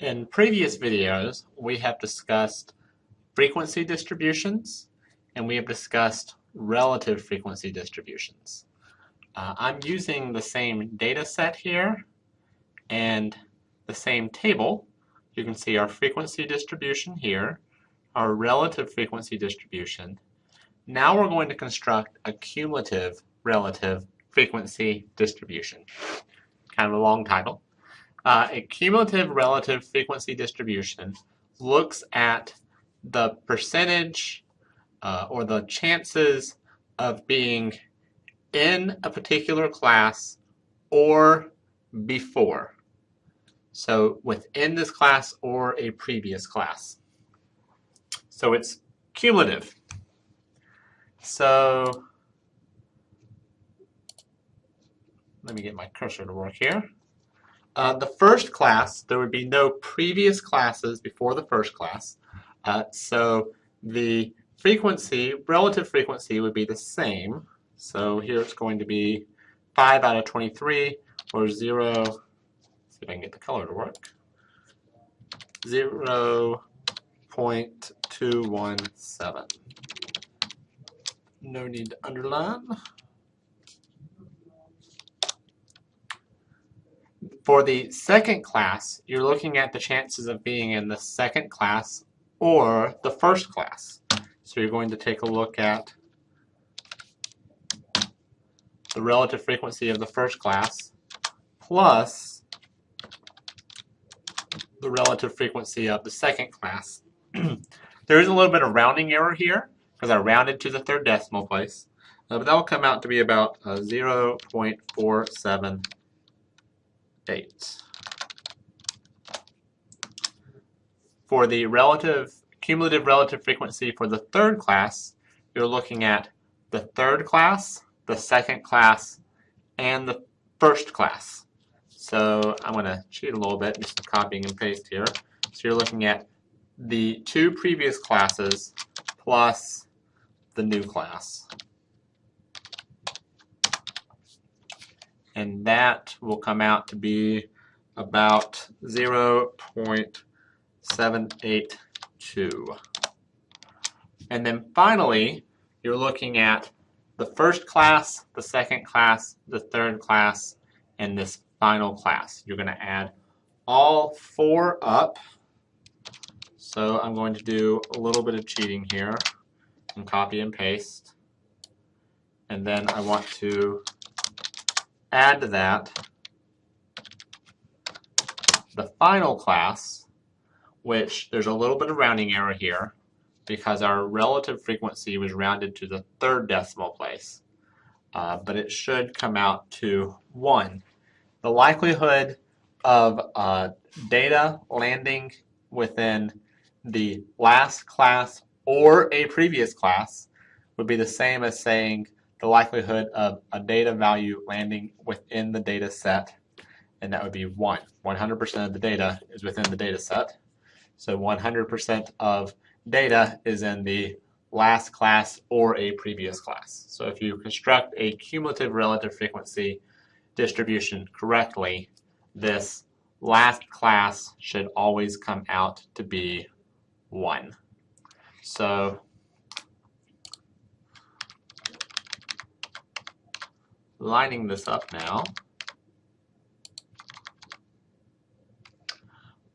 In previous videos, we have discussed frequency distributions and we have discussed relative frequency distributions. Uh, I'm using the same data set here and the same table. You can see our frequency distribution here, our relative frequency distribution. Now we're going to construct a cumulative relative frequency distribution. Kind of a long title. Uh, a cumulative relative frequency distribution looks at the percentage uh, or the chances of being in a particular class or before. So within this class or a previous class. So it's cumulative. So let me get my cursor to work here. Uh, the first class, there would be no previous classes before the first class. Uh, so the frequency, relative frequency would be the same. So here it's going to be 5 out of 23 or 0, see if I can get the color to work, 0 0.217. No need to underline. For the second class, you're looking at the chances of being in the second class or the first class. So you're going to take a look at the relative frequency of the first class plus the relative frequency of the second class. there is a little bit of rounding error here because I rounded to the third decimal place, uh, but that will come out to be about uh, 0.47 for the relative cumulative relative frequency for the third class, you're looking at the third class, the second class, and the first class. So I'm going to cheat a little bit, just copying and paste here. So you're looking at the two previous classes plus the new class. And that will come out to be about 0.782. And then finally, you're looking at the first class, the second class, the third class, and this final class. You're going to add all four up. So I'm going to do a little bit of cheating here and copy and paste. And then I want to add to that the final class, which there's a little bit of rounding error here because our relative frequency was rounded to the third decimal place. Uh, but it should come out to 1. The likelihood of uh, data landing within the last class or a previous class would be the same as saying the likelihood of a data value landing within the data set, and that would be 1. 100% of the data is within the data set. So 100% of data is in the last class or a previous class. So if you construct a cumulative relative frequency distribution correctly, this last class should always come out to be 1. So lining this up now,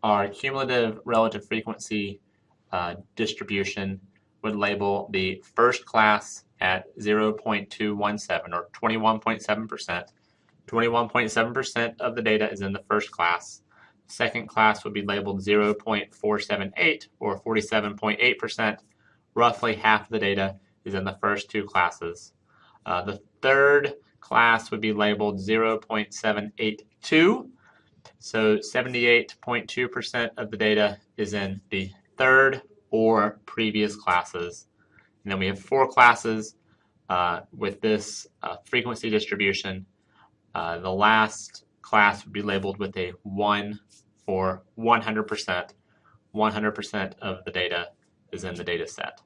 our cumulative relative frequency uh, distribution would label the first class at 0.217 or 21.7%. 21.7% of the data is in the first class. Second class would be labeled 0.478 or 47.8%. Roughly half the data is in the first two classes. Uh, the third class would be labeled 0.782. So 78.2% of the data is in the third or previous classes. And then we have four classes uh, with this uh, frequency distribution. Uh, the last class would be labeled with a 1 for 100%. 100% of the data is in the data set.